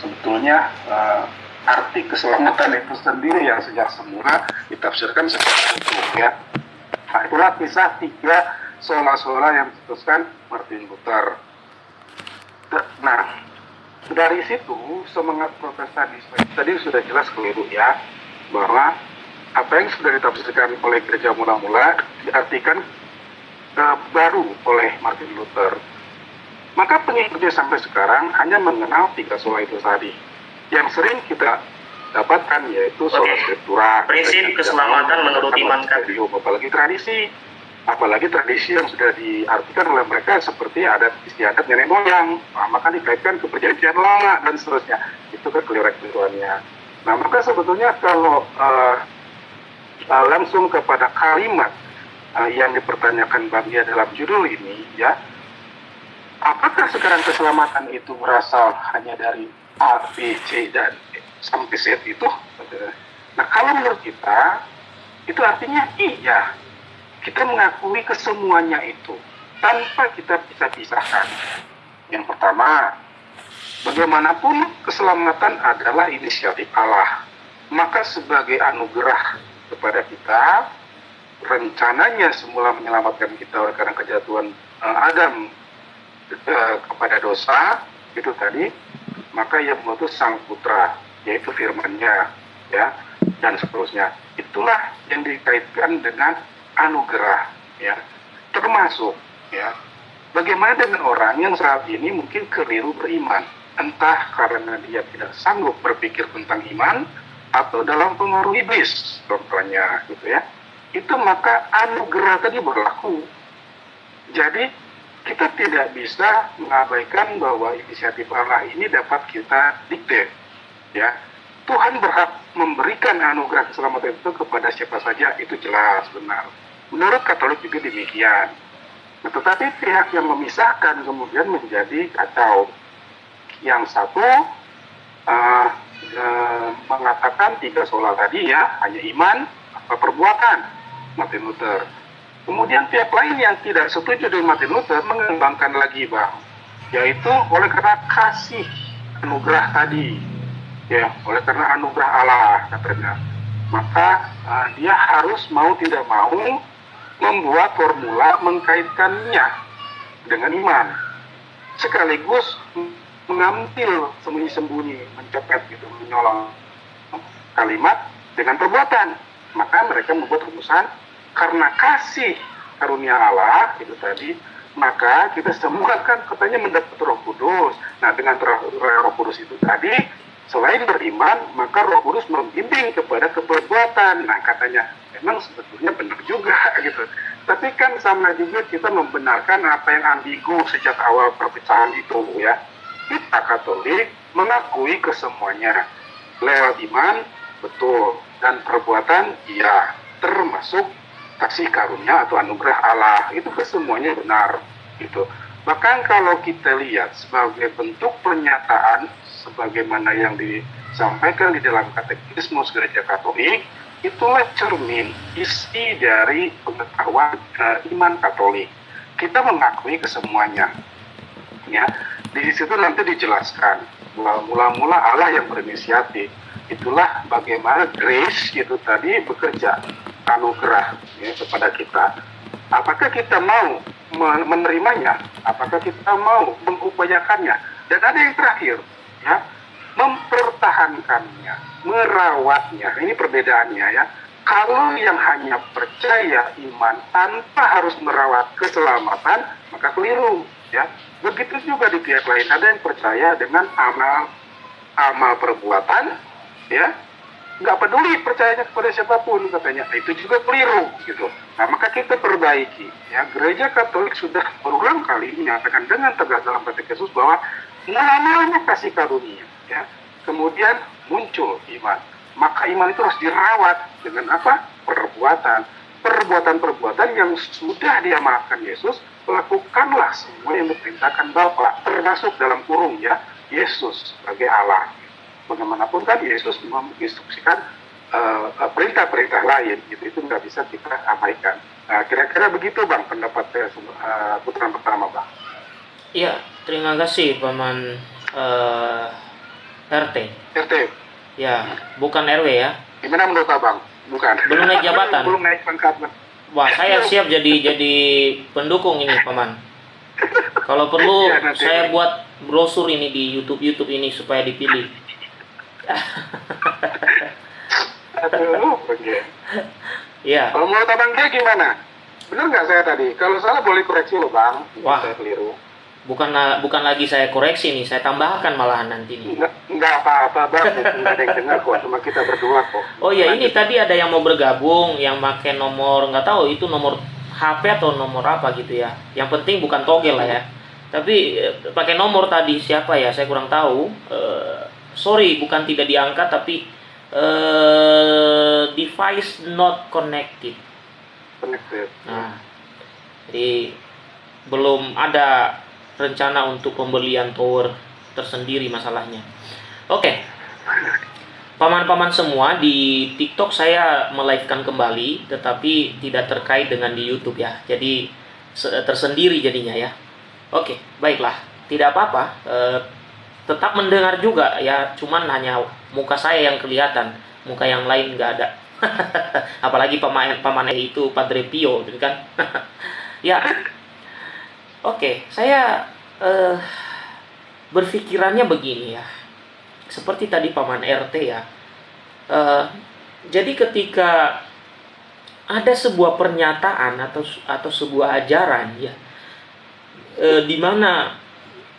sebetulnya uh, arti keselamatan itu sendiri yang sejak semula ditafsirkan seperti itu ya. Nah itulah kisah tiga sola-sola yang diputuskan Martin Luther. Nah, dari situ semangat protestanisme tadi sudah jelas keliru ya bahwa apa yang sudah ditafsirkan oleh gereja mula-mula diartikan uh, baru oleh Martin Luther. Maka pengikutnya sampai sekarang hanya mengenal tiga sola itu tadi. Yang sering kita dapatkan yaitu sola scriptura. Prinsip keselamatan menurut iman Apalagi tradisi apalagi tradisi yang sudah diartikan oleh mereka seperti adat istiadat nenek moyang nah, maka dikaitkan ke perjanjian lama dan seterusnya. Itu kan keliruan-keliruannya nah maka sebetulnya kalau uh, uh, langsung kepada kalimat uh, yang dipertanyakan Bagia dalam judul ini ya apakah sekarang keselamatan itu berasal hanya dari A, B, C dan sampai Z itu nah kalau menurut kita itu artinya iya kita mengakui kesemuanya itu tanpa kita bisa pisahkan. Yang pertama, bagaimanapun keselamatan adalah inisiatif Allah. Maka sebagai anugerah kepada kita, rencananya semula menyelamatkan kita oleh karena kejatuhan uh, Adam uh, kepada dosa, itu tadi, maka yang mengutus sang putra, yaitu firmannya, ya, dan seterusnya. Itulah yang dikaitkan dengan anugerah ya. Termasuk ya bagaimana dengan orang yang saat ini mungkin keliru beriman? Entah karena dia tidak sanggup berpikir tentang iman atau dalam pengaruh iblis contohnya gitu ya. Itu maka anugerah tadi berlaku. Jadi kita tidak bisa mengabaikan bahwa inisiatif Allah ini dapat kita dikte ya Tuhan berhak memberikan anugerah keselamatan itu kepada siapa saja itu jelas benar Menurut Katolik juga demikian. Nah, tetapi pihak yang memisahkan kemudian menjadi kacau. Yang satu uh, uh, mengatakan tiga soal tadi ya hanya iman atau perbuatan Martin Luther. Kemudian pihak lain yang tidak setuju dengan Martin Luther mengembangkan lagi bang, yaitu oleh karena kasih anugerah tadi, ya oleh karena anugerah Allah katanya, maka uh, dia harus mau tidak mau membuat formula mengkaitkannya dengan iman. Sekaligus mengambil sembunyi-sembunyi mencopet gitu menyolong kalimat dengan perbuatan. Maka mereka membuat rumusan karena kasih karunia Allah itu tadi maka kita semua kan katanya mendapat roh kudus nah dengan roh kudus itu tadi selain beriman maka roh kudus membimbing kepada keperbuatan nah katanya memang sebetulnya benar juga gitu. Tapi kan sama juga kita membenarkan apa yang ambigu sejak awal perpecahan itu ya. Kita Katolik mengakui kesemuanya. Lewat iman, betul. Dan perbuatan, iya. Termasuk kasih karunia atau anugerah Allah. Itu kesemuanya benar. Gitu. Bahkan kalau kita lihat sebagai bentuk pernyataan sebagaimana yang disampaikan di dalam katekismus gereja Katolik, itulah cermin isi dari pengetahuan uh, iman Katolik. Kita mengakui kesemuanya. Ya, di situ nanti dijelaskan mula-mula Allah yang berinisiatif. Itulah bagaimana grace itu tadi bekerja anugerah ya, kepada kita. Apakah kita mau menerimanya? Apakah kita mau mengupayakannya? Dan ada yang terakhir, ya, mempertahankannya, merawatnya. Ini perbedaannya ya. Kalau yang hanya percaya iman tanpa harus merawat keselamatan, maka keliru ya. Begitu juga di pihak lain ada yang percaya dengan amal amal perbuatan ya nggak peduli percayanya kepada siapa pun katanya. Itu juga keliru gitu. Nah maka kita perbaiki ya. Gereja Katolik sudah berulang kali menyatakan dengan tegas dalam Yesus bahwa namanya kasih karunia ya. Kemudian muncul iman. Maka iman itu harus dirawat dengan apa? Perbuatan. Perbuatan-perbuatan yang sudah diamalkan Yesus lakukanlah semua yang diperintahkan Bapa termasuk dalam kurung ya Yesus sebagai Allah bagaimanapun kan Yesus menginstruksikan uh, perintah-perintah lain gitu itu nggak bisa kita abaikan nah, kira-kira begitu bang pendapat saya uh, putaran pertama bang Iya, terima kasih Paman uh, RT. RT. Ya, bukan RW ya. Gimana menurut abang? Bukan. Belum naik jabatan. Belum naik pangkat. Wah, saya siap jadi jadi pendukung ini, Paman. Kalau perlu nanti. saya buat brosur ini di YouTube YouTube ini supaya dipilih. Aduh, oke. Ya, Kalau menurut abang dia gimana? Benar nggak saya tadi? Kalau salah boleh koreksi loh bang. Wah. Saya keliru. bukan bukan lagi saya koreksi nih, saya tambahkan malahan nanti nih. Nggak, apa-apa bang. Nggak ada yang dengar kok. Cuma kita berdua kok. Oh ya, ini tadi ada yang mau bergabung, yang pakai nomor nggak tahu itu nomor HP atau nomor apa gitu ya. Yang penting bukan togel lah ya. Tapi eh, pakai nomor tadi siapa ya? Saya kurang tahu. Eh, sorry, bukan tidak diangkat tapi eh, device not connected. Connected. Nah, jadi belum ada rencana untuk pembelian tower tersendiri masalahnya. Oke. Paman-paman semua di TikTok saya melivekan kembali tetapi tidak terkait dengan di YouTube ya. Jadi se- tersendiri jadinya ya. Oke, baiklah. Tidak apa-apa. Eh, tetap mendengar juga ya, cuman hanya muka saya yang kelihatan, muka yang lain nggak ada. Apalagi paman paman itu Padre Pio gitu kan. ya. Oke, saya eh, berpikirannya begini ya. Seperti tadi paman RT ya. Eh, jadi ketika ada sebuah pernyataan atau atau sebuah ajaran ya eh, di mana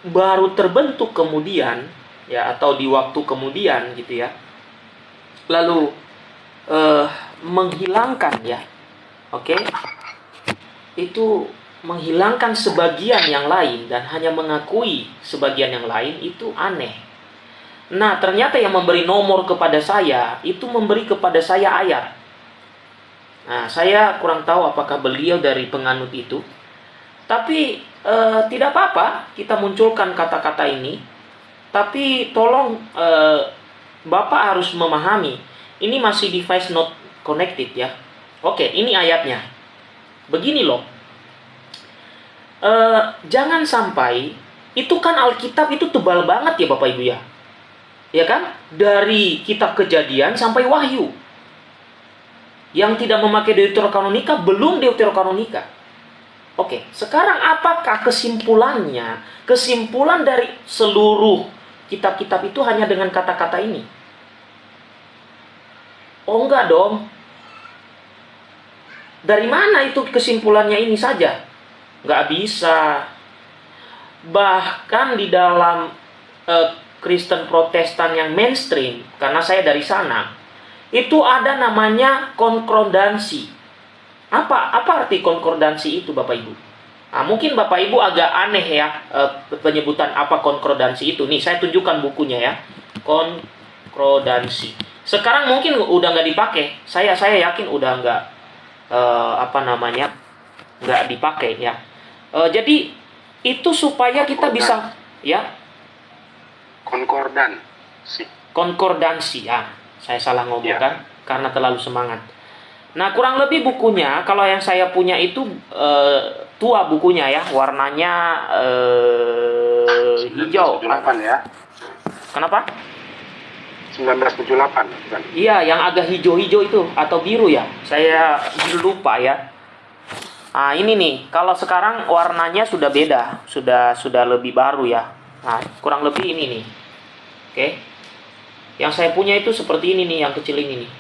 baru terbentuk kemudian ya atau di waktu kemudian gitu ya. Lalu eh, menghilangkan ya. Oke. Itu menghilangkan sebagian yang lain dan hanya mengakui sebagian yang lain itu aneh. Nah, ternyata yang memberi nomor kepada saya itu memberi kepada saya ayat. Nah, saya kurang tahu apakah beliau dari penganut itu. Tapi eh, tidak apa-apa kita munculkan kata-kata ini. Tapi tolong eh, Bapak harus memahami ini masih device not connected ya. Oke, ini ayatnya. Begini loh. Eh, jangan sampai itu kan Alkitab itu tebal banget ya Bapak Ibu ya. Ya kan? Dari kitab Kejadian sampai Wahyu. Yang tidak memakai Deuterokanonika belum Deuterokanonika. Oke, sekarang apakah kesimpulannya? Kesimpulan dari seluruh kitab-kitab itu hanya dengan kata-kata ini? Oh enggak dong. Dari mana itu kesimpulannya ini saja? Nggak bisa. Bahkan di dalam eh, Kristen Protestan yang mainstream, karena saya dari sana, itu ada namanya konkordansi. Apa apa arti konkordansi itu Bapak Ibu? Nah, mungkin Bapak Ibu agak aneh ya eh, penyebutan apa konkordansi itu. Nih, saya tunjukkan bukunya ya. Konkordansi. Sekarang mungkin udah nggak dipakai. Saya saya yakin udah nggak eh, apa namanya nggak dipakai ya. Eh, jadi itu supaya kita bisa ya Konkordan. Si. konkordansi ya saya salah ngomong Ya. kan karena terlalu semangat nah kurang lebih bukunya kalau yang saya punya itu eh, tua bukunya ya warnanya eh, hijau 1978 ya. kenapa 1978 bukan. iya yang agak hijau-hijau itu atau biru ya saya lupa ya Nah, ini nih, kalau sekarang warnanya sudah beda, sudah sudah lebih baru ya. Nah, kurang lebih ini nih. Oke. Yang saya punya itu seperti ini nih, yang kecil ini nih.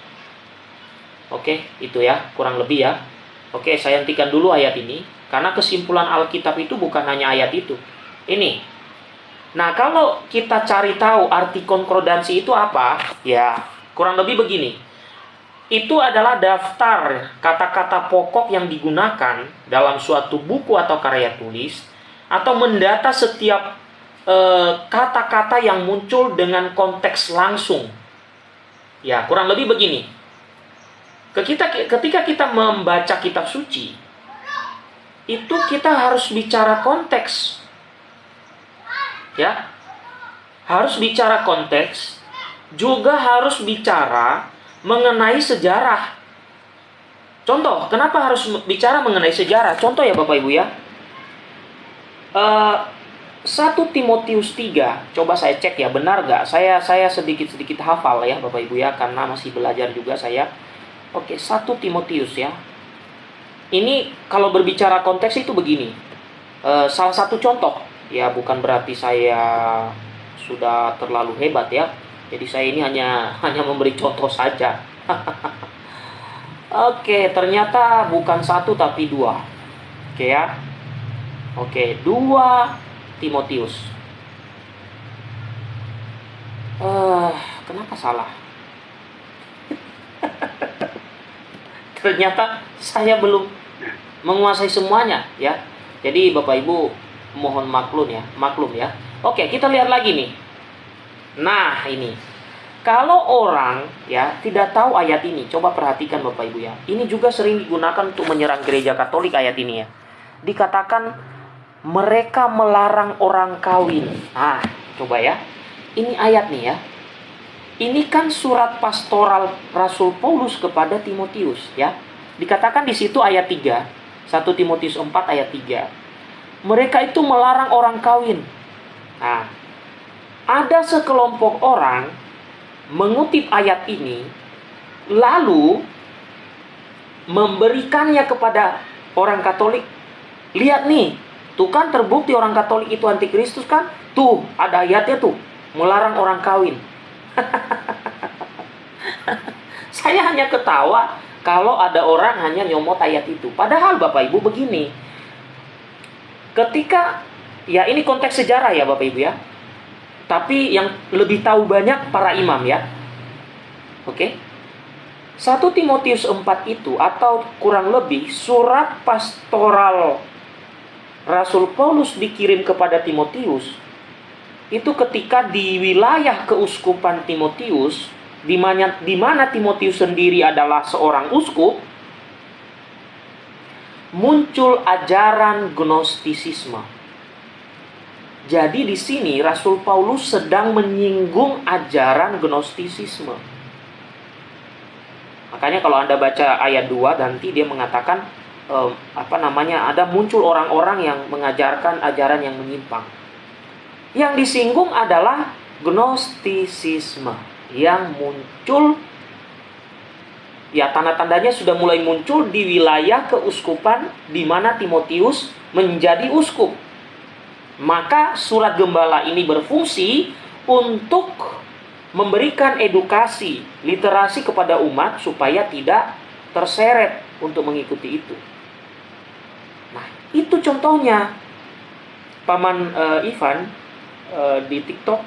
Oke, itu ya, kurang lebih ya. Oke, saya hentikan dulu ayat ini karena kesimpulan Alkitab itu bukan hanya ayat itu. Ini. Nah, kalau kita cari tahu arti konkordansi itu apa, ya kurang lebih begini itu adalah daftar kata-kata pokok yang digunakan dalam suatu buku atau karya tulis atau mendata setiap eh, kata-kata yang muncul dengan konteks langsung. Ya, kurang lebih begini. Ketika ketika kita membaca kitab suci, itu kita harus bicara konteks. Ya. Harus bicara konteks, juga harus bicara mengenai sejarah. Contoh, kenapa harus bicara mengenai sejarah? Contoh ya Bapak Ibu ya. Eh, 1 Timotius 3, coba saya cek ya, benar nggak? Saya saya sedikit-sedikit hafal ya Bapak Ibu ya, karena masih belajar juga saya. Oke, 1 Timotius ya. Ini kalau berbicara konteks itu begini. E, salah satu contoh, ya bukan berarti saya sudah terlalu hebat ya. Jadi saya ini hanya hanya memberi contoh saja. Oke, ternyata bukan satu tapi dua. Oke ya. Oke, dua Timotius. Uh, kenapa salah? Ternyata saya belum menguasai semuanya ya. Jadi Bapak Ibu mohon maklum ya, maklum ya. Oke, kita lihat lagi nih. Nah, ini. Kalau orang ya tidak tahu ayat ini, coba perhatikan Bapak Ibu ya. Ini juga sering digunakan untuk menyerang gereja Katolik ayat ini ya. Dikatakan mereka melarang orang kawin. Ah, coba ya. Ini ayat nih ya. Ini kan surat pastoral Rasul Paulus kepada Timotius ya. Dikatakan di situ ayat 3, 1 Timotius 4 ayat 3. Mereka itu melarang orang kawin. Nah, ada sekelompok orang mengutip ayat ini lalu memberikannya kepada orang Katolik. Lihat nih, Tuh kan terbukti orang Katolik itu antikristus kan? Tuh, ada ayatnya tuh. Melarang orang kawin. Saya hanya ketawa kalau ada orang hanya nyomot ayat itu. Padahal Bapak Ibu begini. Ketika, ya ini konteks sejarah ya Bapak Ibu ya. Tapi yang lebih tahu banyak para imam ya. Oke. 1 Timotius 4 itu atau kurang lebih surat pastoral Rasul Paulus dikirim kepada Timotius itu ketika di wilayah keuskupan Timotius di mana di mana Timotius sendiri adalah seorang uskup muncul ajaran gnostisisme. Jadi di sini Rasul Paulus sedang menyinggung ajaran gnostisisme. Makanya kalau Anda baca ayat 2 nanti dia mengatakan um, apa namanya ada muncul orang-orang yang mengajarkan ajaran yang menyimpang. Yang disinggung adalah gnostisisme yang muncul ya tanda-tandanya sudah mulai muncul di wilayah keuskupan di mana Timotius menjadi uskup. Maka surat gembala ini berfungsi untuk memberikan edukasi, literasi kepada umat supaya tidak terseret untuk mengikuti itu. Itu contohnya paman uh, Ivan uh, di TikTok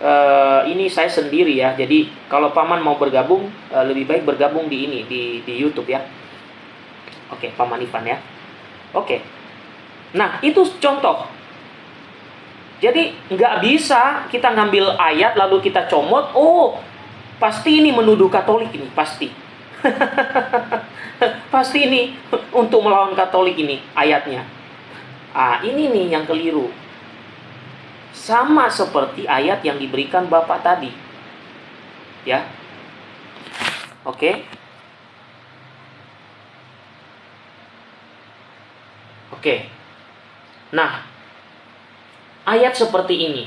uh, ini saya sendiri ya. Jadi kalau paman mau bergabung uh, lebih baik bergabung di ini di di YouTube ya. Oke, paman Ivan ya. Oke. Nah, itu contoh. Jadi nggak bisa kita ngambil ayat lalu kita comot, oh pasti ini menuduh Katolik ini, pasti. Pasti ini untuk melawan Katolik ini ayatnya. Ah, ini nih yang keliru. Sama seperti ayat yang diberikan Bapak tadi. Ya. Oke. Oke. Nah, ayat seperti ini.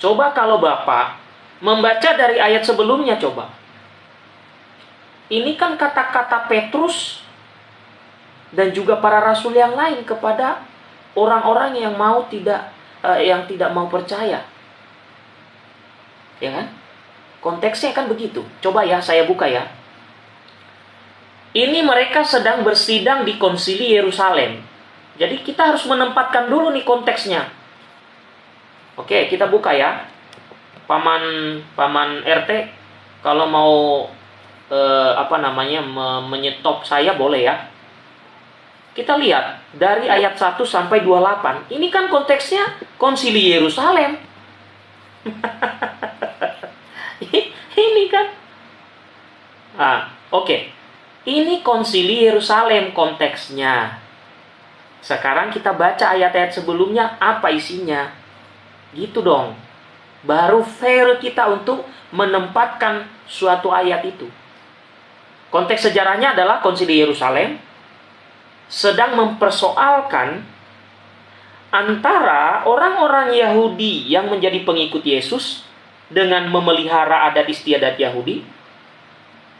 Coba kalau Bapak membaca dari ayat sebelumnya coba. Ini kan kata-kata Petrus dan juga para rasul yang lain kepada orang-orang yang mau tidak uh, yang tidak mau percaya. Ya kan? Konteksnya kan begitu. Coba ya saya buka ya. Ini mereka sedang bersidang di konsili Yerusalem. Jadi kita harus menempatkan dulu nih konteksnya. Oke, kita buka ya. Paman paman RT kalau mau eh, apa namanya me menyetop saya boleh ya. Kita lihat dari ayat 1 sampai 28. Ini kan konteksnya konsili Yerusalem. ini kan. Ah, oke. Okay. Ini konsili Yerusalem konteksnya. Sekarang kita baca ayat-ayat sebelumnya apa isinya. Gitu dong. Baru fair kita untuk menempatkan suatu ayat itu. Konteks sejarahnya adalah konsili Yerusalem sedang mempersoalkan antara orang-orang Yahudi yang menjadi pengikut Yesus dengan memelihara adat istiadat Yahudi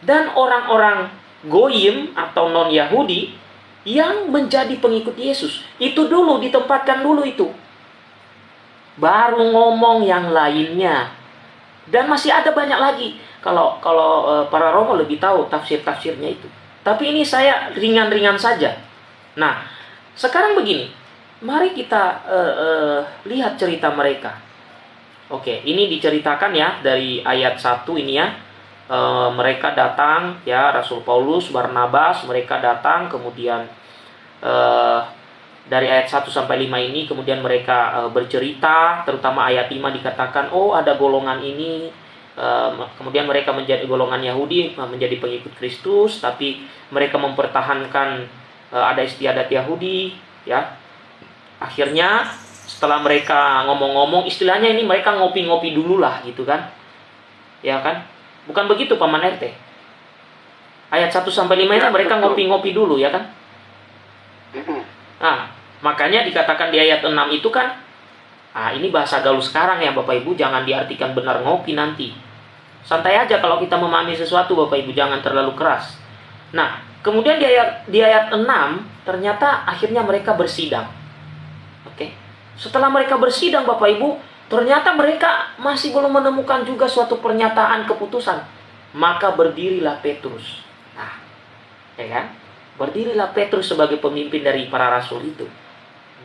dan orang-orang goyim atau non-Yahudi yang menjadi pengikut Yesus. Itu dulu ditempatkan dulu itu. Baru ngomong yang lainnya. Dan masih ada banyak lagi. Kalau kalau uh, para romo lebih tahu tafsir-tafsirnya itu. Tapi ini saya ringan-ringan saja. Nah, sekarang begini. Mari kita uh, uh, lihat cerita mereka. Oke, ini diceritakan ya dari ayat 1 ini ya e, mereka datang ya Rasul Paulus, Barnabas, mereka datang kemudian e, dari ayat 1 sampai 5 ini kemudian mereka e, bercerita terutama ayat 5 dikatakan oh ada golongan ini kemudian mereka menjadi golongan Yahudi menjadi pengikut Kristus tapi mereka mempertahankan ada istiadat Yahudi ya akhirnya setelah mereka ngomong-ngomong istilahnya ini mereka ngopi-ngopi dulu lah gitu kan ya kan Bukan begitu Paman RT. Ayat 1 sampai 5 ini ya, mereka ngopi-ngopi dulu ya kan? Nah, makanya dikatakan di ayat 6 itu kan Ah, ini bahasa gaul sekarang ya Bapak Ibu, jangan diartikan benar ngopi nanti. Santai aja kalau kita memahami sesuatu Bapak Ibu, jangan terlalu keras. Nah, kemudian di ayat di ayat 6 ternyata akhirnya mereka bersidang. Oke. Setelah mereka bersidang Bapak Ibu, Ternyata mereka masih belum menemukan juga suatu pernyataan keputusan. Maka berdirilah Petrus. Nah, ya kan? Berdirilah Petrus sebagai pemimpin dari para rasul itu.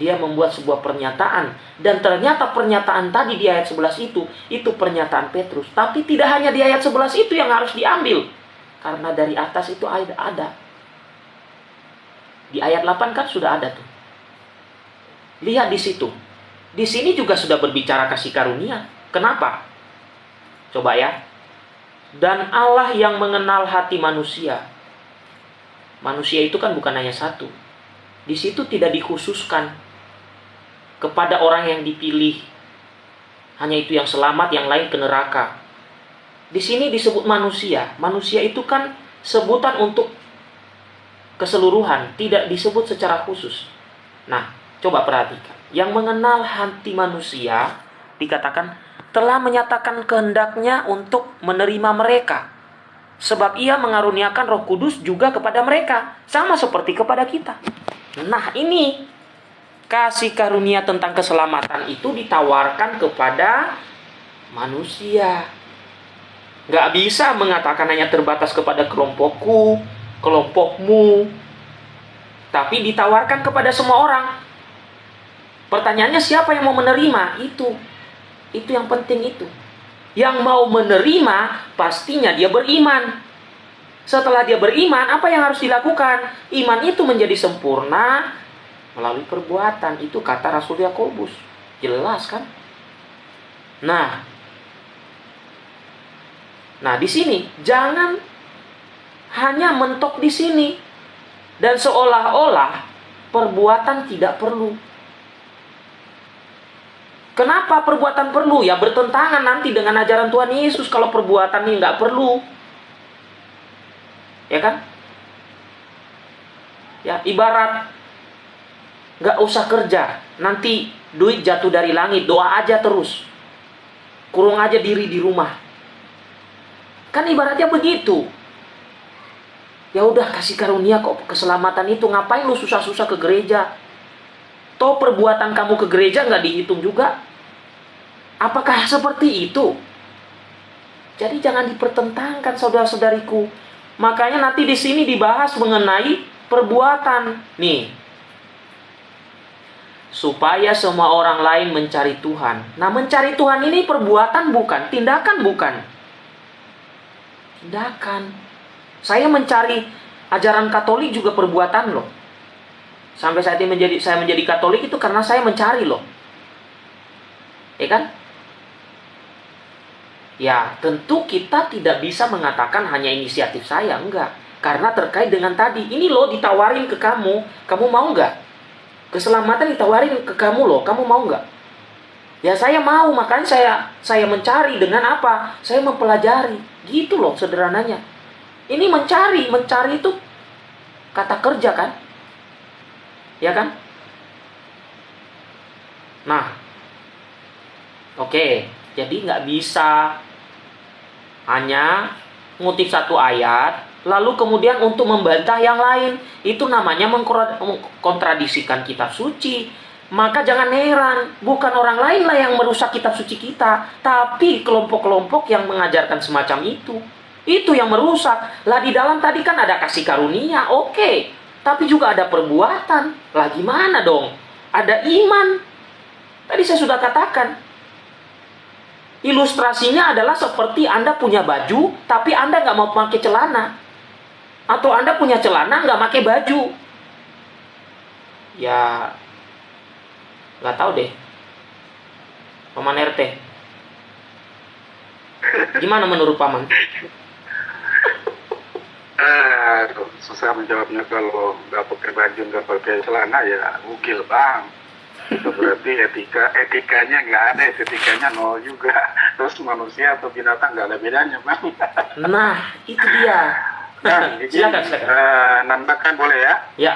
Dia membuat sebuah pernyataan dan ternyata pernyataan tadi di ayat 11 itu itu pernyataan Petrus. Tapi tidak hanya di ayat 11 itu yang harus diambil. Karena dari atas itu ada ada. Di ayat 8 kan sudah ada tuh. Lihat di situ di sini juga sudah berbicara kasih karunia. Kenapa? Coba ya. Dan Allah yang mengenal hati manusia. Manusia itu kan bukan hanya satu. Di situ tidak dikhususkan kepada orang yang dipilih. Hanya itu yang selamat, yang lain ke neraka. Di sini disebut manusia. Manusia itu kan sebutan untuk keseluruhan, tidak disebut secara khusus. Nah, coba perhatikan yang mengenal hati manusia dikatakan telah menyatakan kehendaknya untuk menerima mereka. Sebab ia mengaruniakan roh kudus juga kepada mereka. Sama seperti kepada kita. Nah ini kasih karunia tentang keselamatan itu ditawarkan kepada manusia. Gak bisa mengatakan hanya terbatas kepada kelompokku, kelompokmu. Tapi ditawarkan kepada semua orang. Pertanyaannya siapa yang mau menerima? Itu. Itu yang penting itu. Yang mau menerima pastinya dia beriman. Setelah dia beriman, apa yang harus dilakukan? Iman itu menjadi sempurna melalui perbuatan. Itu kata Rasul Yakobus. Jelas kan? Nah, nah di sini jangan hanya mentok di sini dan seolah-olah perbuatan tidak perlu. Kenapa perbuatan perlu? Ya bertentangan nanti dengan ajaran Tuhan Yesus kalau perbuatan ini nggak perlu. Ya kan? Ya ibarat nggak usah kerja, nanti duit jatuh dari langit, doa aja terus. Kurung aja diri di rumah. Kan ibaratnya begitu. Ya udah kasih karunia kok keselamatan itu ngapain lu susah-susah ke gereja? Toh perbuatan kamu ke gereja nggak dihitung juga. Apakah seperti itu? Jadi jangan dipertentangkan saudara-saudariku. Makanya nanti di sini dibahas mengenai perbuatan. Nih. Supaya semua orang lain mencari Tuhan. Nah, mencari Tuhan ini perbuatan bukan, tindakan bukan. Tindakan. Saya mencari ajaran Katolik juga perbuatan loh. Sampai saat ini menjadi saya menjadi Katolik itu karena saya mencari loh. Ya kan? Ya, tentu kita tidak bisa mengatakan hanya inisiatif saya, enggak. Karena terkait dengan tadi, ini loh ditawarin ke kamu, kamu mau enggak? Keselamatan ditawarin ke kamu loh, kamu mau enggak? Ya saya mau, makanya saya saya mencari dengan apa? Saya mempelajari. Gitu loh sederhananya. Ini mencari, mencari itu kata kerja kan? Ya kan? Nah, oke, okay. jadi nggak bisa hanya ngutip satu ayat, lalu kemudian untuk membantah yang lain. Itu namanya mengkontradisikan kitab suci. Maka jangan heran, bukan orang lain lah yang merusak kitab suci kita, tapi kelompok-kelompok yang mengajarkan semacam itu. Itu yang merusak. Lah di dalam tadi kan ada kasih karunia, oke. Okay. Tapi juga ada perbuatan. Lah gimana dong? Ada iman. Tadi saya sudah katakan. Ilustrasinya adalah seperti Anda punya baju, tapi Anda nggak mau pakai celana. Atau Anda punya celana nggak pakai baju. Ya, nggak tahu deh. Paman RT. Gimana menurut Paman? Uh, susah menjawabnya kalau nggak pakai baju nggak pakai celana ya mungkin bang. Itu berarti etika etikanya nggak ada etikanya nol juga. Terus manusia atau binatang nggak ada bedanya bang. Nah itu dia. Nah, silakan silakan. uh, nandakan boleh ya? Ya.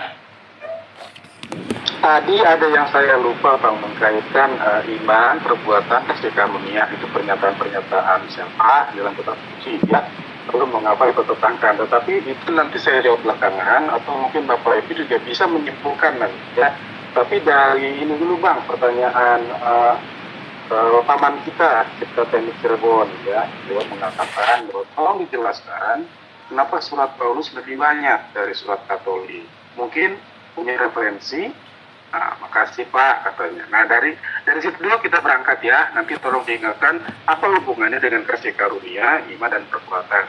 Tadi ada yang saya lupa bang mengkaitkan uh, iman perbuatan karunia itu pernyataan-pernyataan siapa dalam kitab suci ya lalu mengapa itu tertangkan tetapi itu nanti saya jawab belakangan atau mungkin Bapak Ibu juga bisa menyimpulkan nanti ya. Tapi dari ini dulu Bang pertanyaan uh, uh, paman kita kita teknik Cirebon ya. Dia mengatakan bahwa tolong dijelaskan kenapa surat Paulus lebih banyak dari surat Katolik. Mungkin punya referensi Nah, makasih Pak katanya. Nah dari dari situ dulu kita berangkat ya. Nanti tolong diingatkan apa hubungannya dengan kasih karunia, iman dan perbuatan.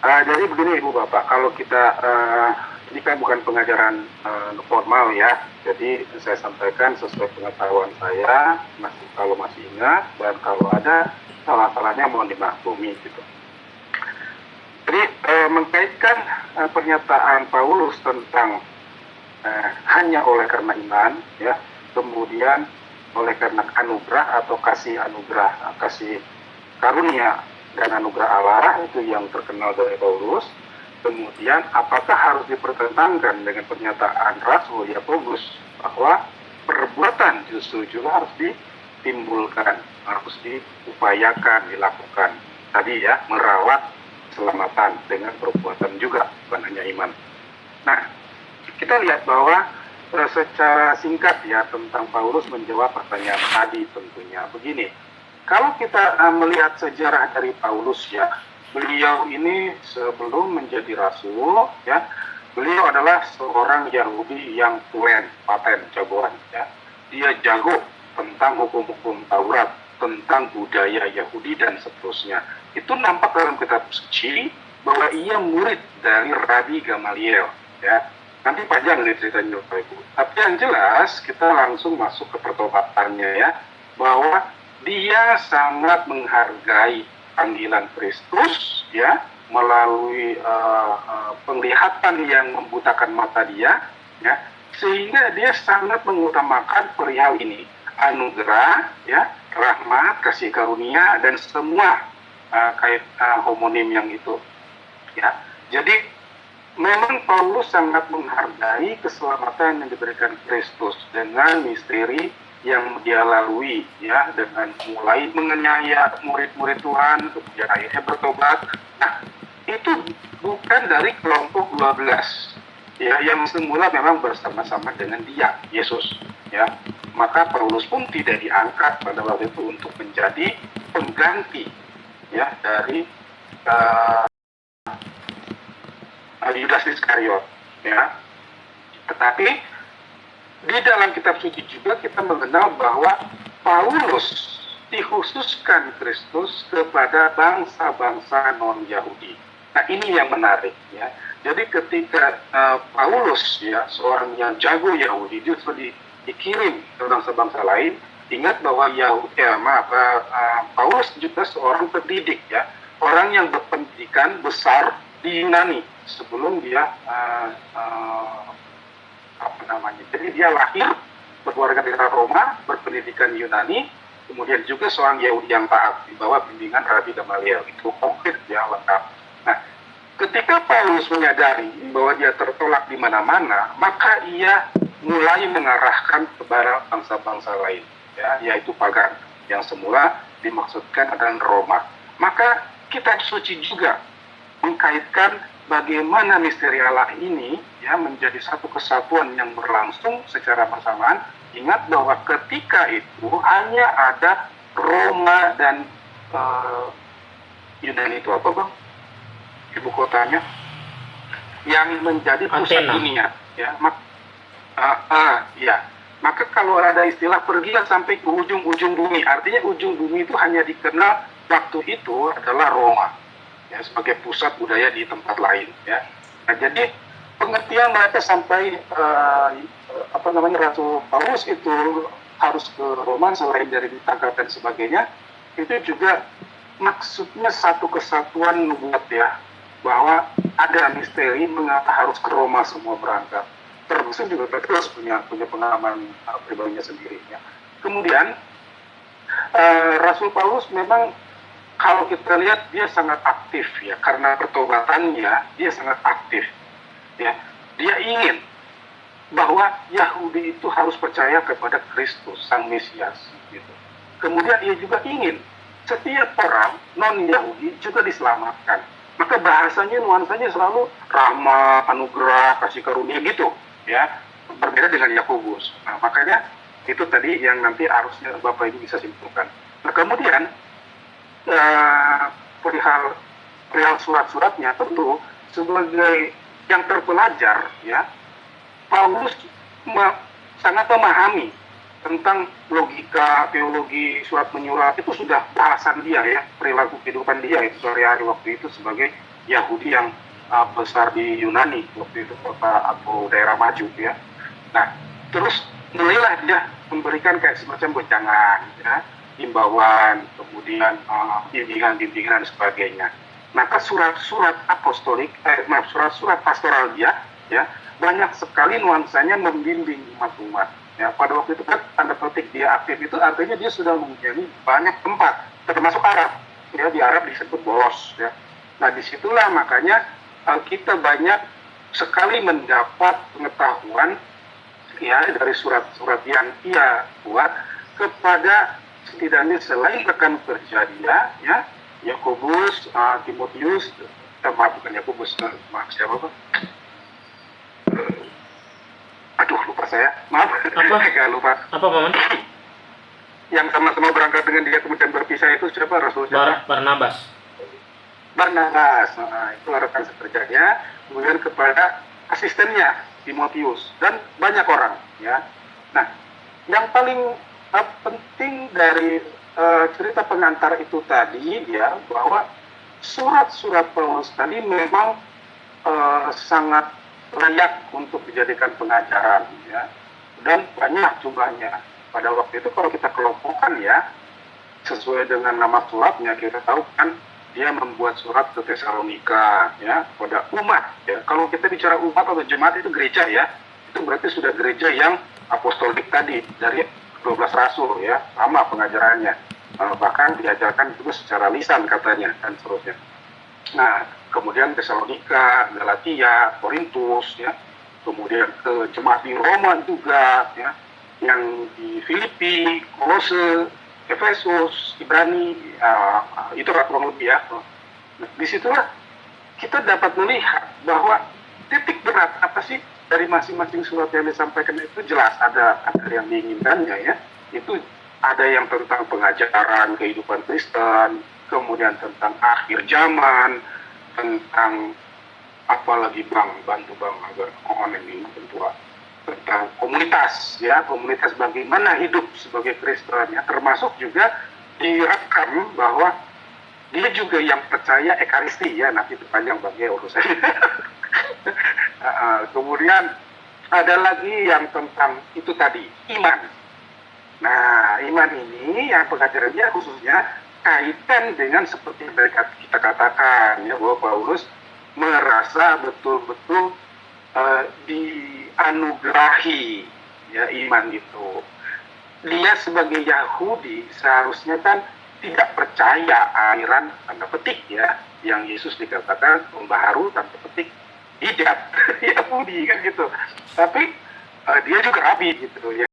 Uh, jadi begini Ibu Bapak, kalau kita uh, ini kan bukan pengajaran uh, formal ya. Jadi saya sampaikan sesuai pengetahuan saya, masih kalau masih ingat dan kalau ada salah-salahnya mohon dimaklumi gitu. Jadi uh, mengkaitkan uh, pernyataan Paulus tentang eh, hanya oleh karena iman ya. Kemudian oleh karena anugerah atau kasih anugerah kasih karunia dan anugerah Allah itu yang terkenal dari Paulus. Kemudian apakah harus dipertentangkan dengan pernyataan Rasul Yakobus bahwa perbuatan justru juga harus ditimbulkan harus diupayakan dilakukan. Tadi ya merawat keselamatan dengan perbuatan juga bukan hanya iman. Nah kita lihat bahwa uh, secara singkat ya tentang Paulus menjawab pertanyaan tadi tentunya begini. Kalau kita uh, melihat sejarah dari Paulus ya, beliau ini sebelum menjadi rasul ya, beliau adalah seorang Yahudi yang tulen, paten, jagoan ya. Dia jago tentang hukum-hukum Taurat, tentang budaya Yahudi dan seterusnya. Itu nampak dalam kitab suci bahwa ia murid dari Rabi Gamaliel ya Nanti panjang nih ceritanya Bapak Ibu. Tapi yang jelas kita langsung masuk ke pertobatannya ya. Bahwa dia sangat menghargai panggilan Kristus ya melalui uh, uh, penglihatan yang membutakan mata dia ya sehingga dia sangat mengutamakan perihal ini anugerah ya rahmat kasih karunia dan semua uh, kait uh, homonim yang itu ya jadi memang Paulus sangat menghargai keselamatan yang diberikan Kristus dengan misteri yang dia lalui ya dengan mulai mengenyaya murid-murid Tuhan kemudian akhirnya bertobat. Nah itu bukan dari kelompok 12 ya yang semula memang bersama-sama dengan dia Yesus ya. Maka Paulus pun tidak diangkat pada waktu itu untuk menjadi pengganti ya dari uh, Yudas Iskariot ya tetapi di dalam kitab suci juga kita mengenal bahwa Paulus dikhususkan Kristus kepada bangsa-bangsa non Yahudi. Nah ini yang menarik ya. Jadi ketika uh, Paulus ya seorang yang jago Yahudi justru di, dikirim ke bangsa-bangsa lain, ingat bahwa Yahudi ya maaf uh, Paulus juga seorang pendidik ya, orang yang berpendidikan besar di Yunani. Sebelum dia uh, uh, apa namanya jadi dia lahir berkeluarga negara Roma berpendidikan Yunani kemudian juga seorang Yahudi yang taat di bawah bimbingan Rabi Gamaliel. Itu konkret ya lengkap. Nah ketika Paulus menyadari bahwa dia tertolak di mana-mana maka ia mulai mengarahkan kepada bangsa-bangsa lain, ya, yaitu pagan. Yang semula dimaksudkan adalah Roma. Maka kitab suci juga mengkaitkan bagaimana misteri Allah ini ya menjadi satu kesatuan yang berlangsung secara bersamaan. Ingat bahwa ketika itu hanya ada Roma dan uh, Yunani itu apa bang? Ibu kotanya yang menjadi pusat Athena. dunia ya mak uh, uh, ya maka kalau ada istilah pergilah sampai ke ujung-ujung bumi artinya ujung bumi itu hanya dikenal waktu itu adalah Roma ya sebagai pusat budaya di tempat lain ya. Nah jadi pengertian mereka sampai uh, apa namanya Ratu Paulus itu harus ke Roma selain dari ditangkap dan sebagainya itu juga maksudnya satu kesatuan nubuat ya bahwa ada misteri mengapa harus ke Roma semua berangkat. Termasuk juga Petrus punya punya pengalaman uh, pribadinya sendiri ya. Kemudian uh, Rasul Paulus memang kalau kita lihat dia sangat aktif ya. Karena pertobatannya dia sangat aktif ya. Dia ingin bahwa Yahudi itu harus percaya kepada Kristus sang Mesias gitu. Kemudian ia juga ingin setiap orang non Yahudi juga diselamatkan. Maka bahasanya nuansanya selalu ramah anugerah kasih karunia gitu ya. Berbeda dengan Yakobus. Nah makanya itu tadi yang nanti harusnya bapak ibu bisa simpulkan. Nah kemudian uh, perihal perihal surat-suratnya tentu sebagai yang terpelajar ya Paulus ma- sangat memahami tentang logika teologi surat menyurat itu sudah bahasan dia ya perilaku kehidupan dia itu sehari-hari waktu itu sebagai Yahudi yang uh, besar di Yunani waktu itu kota atau daerah maju ya. Nah terus mulailah dia memberikan kayak semacam gocangan ya himbauan, kemudian uh, bimbingan-bimbingan dan sebagainya. Maka surat-surat apostolik, eh, maaf surat-surat pastoral dia, ya banyak sekali nuansanya membimbing umat-umat. Ya, pada waktu itu kan tanda petik dia aktif itu artinya dia sudah menjadi banyak tempat, termasuk Arab. Ya, di Arab disebut bolos. Ya. Nah di situlah makanya uh, kita banyak sekali mendapat pengetahuan ya dari surat-surat yang ia buat kepada setidaknya selain rekan kerja dia, ya, Yakobus, uh, Timotius, eh, maaf bukan Yakobus, uh, maaf siapa pak? Uh, aduh lupa saya, maaf, Apa? Agak lupa. Apa paman? Yang sama-sama berangkat dengan dia kemudian berpisah itu siapa Rasul siapa? Bar Barnabas. Barnabas, nah, itu rekan sekerjanya, kemudian kepada asistennya Timotius dan banyak orang, ya. Nah, yang paling uh, penting dari uh, cerita pengantar itu tadi ya bahwa surat-surat Paulus tadi memang uh, sangat layak untuk dijadikan pengajaran ya. Dan banyak jumlahnya. Pada waktu itu kalau kita kelompokkan ya sesuai dengan nama suratnya kita tahu kan dia membuat surat ke Tesalonika ya pada umat ya. Kalau kita bicara umat atau jemaat itu gereja ya. Itu berarti sudah gereja yang apostolik tadi dari 12 rasul ya. Sama pengajarannya. Uh, bahkan diajarkan juga secara lisan katanya dan seterusnya. Nah kemudian Tesalonika Galatia Korintus ya. Kemudian ke jemaat di Roma juga ya. Yang di Filipi Kolose Efesus Ibrani uh, itu kurang lebih ya. Nah, di situlah kita dapat melihat bahwa titik berat apa sih dari masing-masing surat yang disampaikan itu jelas ada ada yang diinginkannya ya. Itu ada yang tentang pengajaran kehidupan Kristen kemudian tentang akhir zaman tentang apalagi bang bantu bang agar mohon ini tentu tentang komunitas ya komunitas bagaimana hidup sebagai Kristen ya. Termasuk juga direkam bahwa dia juga yang percaya ekaristi ya nanti panjang bagi urusan uh, kemudian ada lagi yang tentang itu tadi iman. Nah iman ini yang pengajarannya khususnya kaitan dengan seperti mereka kita katakan ya bahwa Paulus merasa betul-betul uh, dianugerahi ya iman itu. Dia sebagai Yahudi seharusnya kan tidak percaya aliran tanda petik ya yang Yesus dikatakan pembaharu tanda petik tidak Yahudi kan gitu. Tapi uh, dia juga rabi gitu ya